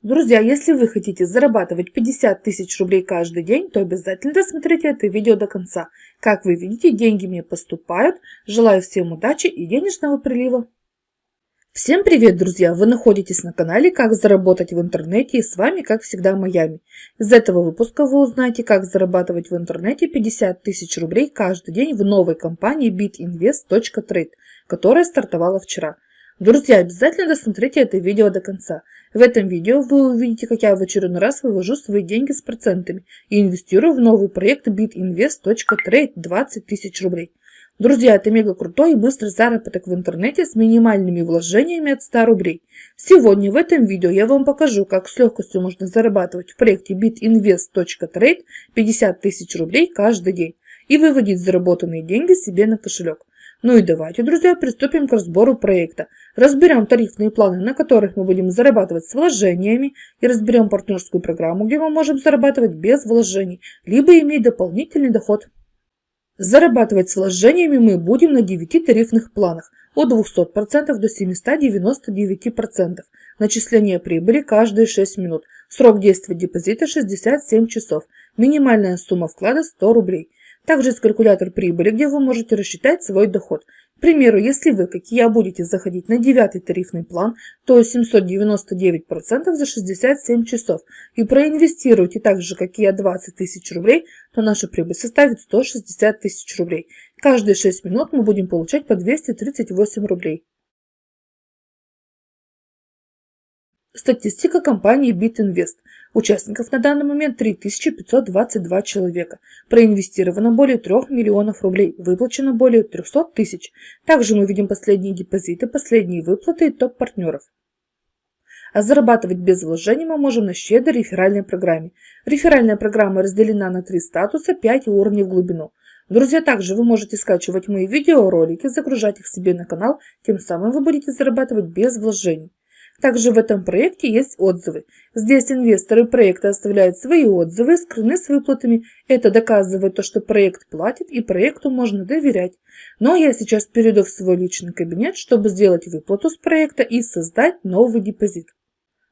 Друзья, если вы хотите зарабатывать 50 тысяч рублей каждый день, то обязательно досмотрите это видео до конца. Как вы видите, деньги мне поступают. Желаю всем удачи и денежного прилива. Всем привет, друзья! Вы находитесь на канале «Как заработать в интернете» и с вами, как всегда, Майами. Из этого выпуска вы узнаете, как зарабатывать в интернете 50 тысяч рублей каждый день в новой компании bitinvest.trade, которая стартовала вчера. Друзья, обязательно досмотрите это видео до конца. В этом видео вы увидите, как я в очередной раз вывожу свои деньги с процентами и инвестирую в новый проект bitinvest.trade 20 тысяч рублей. Друзья, это мега крутой и быстрый заработок в интернете с минимальными вложениями от 100 рублей. Сегодня в этом видео я вам покажу, как с легкостью можно зарабатывать в проекте bitinvest.trade 50 тысяч рублей каждый день и выводить заработанные деньги себе на кошелек. Ну и давайте, друзья, приступим к разбору проекта. Разберем тарифные планы, на которых мы будем зарабатывать с вложениями, и разберем партнерскую программу, где мы можем зарабатывать без вложений, либо иметь дополнительный доход. Зарабатывать с вложениями мы будем на 9 тарифных планах от 200% до 799%. Начисление прибыли каждые 6 минут. Срок действия депозита 67 часов. Минимальная сумма вклада 100 рублей. Также есть калькулятор прибыли, где вы можете рассчитать свой доход. К примеру, если вы, как и я, будете заходить на девятый тарифный план, то 799% за 67 часов, и проинвестируете так же, как и я, 20 тысяч рублей, то наша прибыль составит 160 тысяч рублей. Каждые 6 минут мы будем получать по 238 рублей. Статистика компании BitInvest. Участников на данный момент 3522 человека. Проинвестировано более 3 миллионов рублей, выплачено более 300 тысяч. Также мы видим последние депозиты, последние выплаты и топ-партнеров. А зарабатывать без вложений мы можем на щедрой реферальной программе. Реферальная программа разделена на три статуса, 5 уровней в глубину. Друзья, также вы можете скачивать мои видеоролики, загружать их себе на канал, тем самым вы будете зарабатывать без вложений. Также в этом проекте есть отзывы. Здесь инвесторы проекта оставляют свои отзывы, скрыны с выплатами. Это доказывает то, что проект платит и проекту можно доверять. Но я сейчас перейду в свой личный кабинет, чтобы сделать выплату с проекта и создать новый депозит.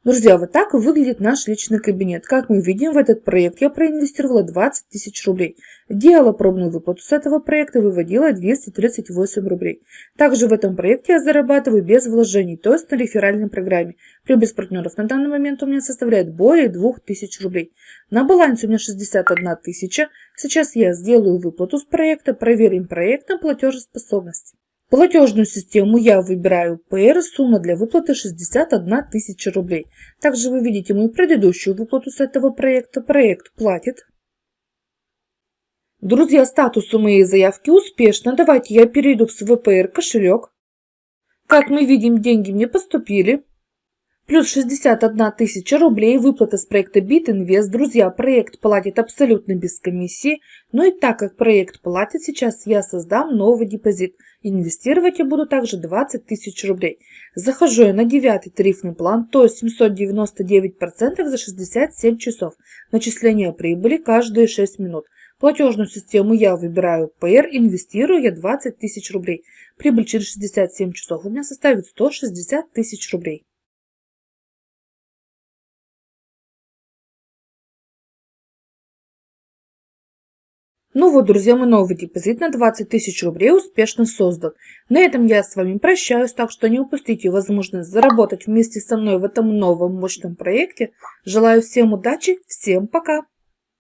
Друзья, вот так выглядит наш личный кабинет. Как мы видим, в этот проект я проинвестировала 20 тысяч рублей. Делала пробную выплату с этого проекта, выводила 238 рублей. Также в этом проекте я зарабатываю без вложений, то есть на реферальной программе. Прибыль с партнеров на данный момент у меня составляет более 2000 рублей. На балансе у меня 61 тысяча. Сейчас я сделаю выплату с проекта, проверим проект на платежеспособность. Платежную систему я выбираю PR, сумма для выплаты 61 тысяча рублей. Также вы видите мою предыдущую выплату с этого проекта. Проект платит. Друзья, статус у моей заявки успешно. Давайте я перейду в свой PR кошелек. Как мы видим, деньги мне поступили. Плюс 61 тысяча рублей выплата с проекта BitInvest. Друзья, проект платит абсолютно без комиссии. Но и так как проект платит, сейчас я создам новый депозит. Инвестировать я буду также 20 тысяч рублей. Захожу я на девятый тарифный план, то есть 799% за 67 часов. Начисление прибыли каждые 6 минут. Платежную систему я выбираю PR, инвестирую я 20 тысяч рублей. Прибыль через 67 часов у меня составит 160 тысяч рублей. Ну вот, друзья, мой новый депозит на 20 тысяч рублей успешно создан. На этом я с вами прощаюсь, так что не упустите возможность заработать вместе со мной в этом новом мощном проекте. Желаю всем удачи, всем пока!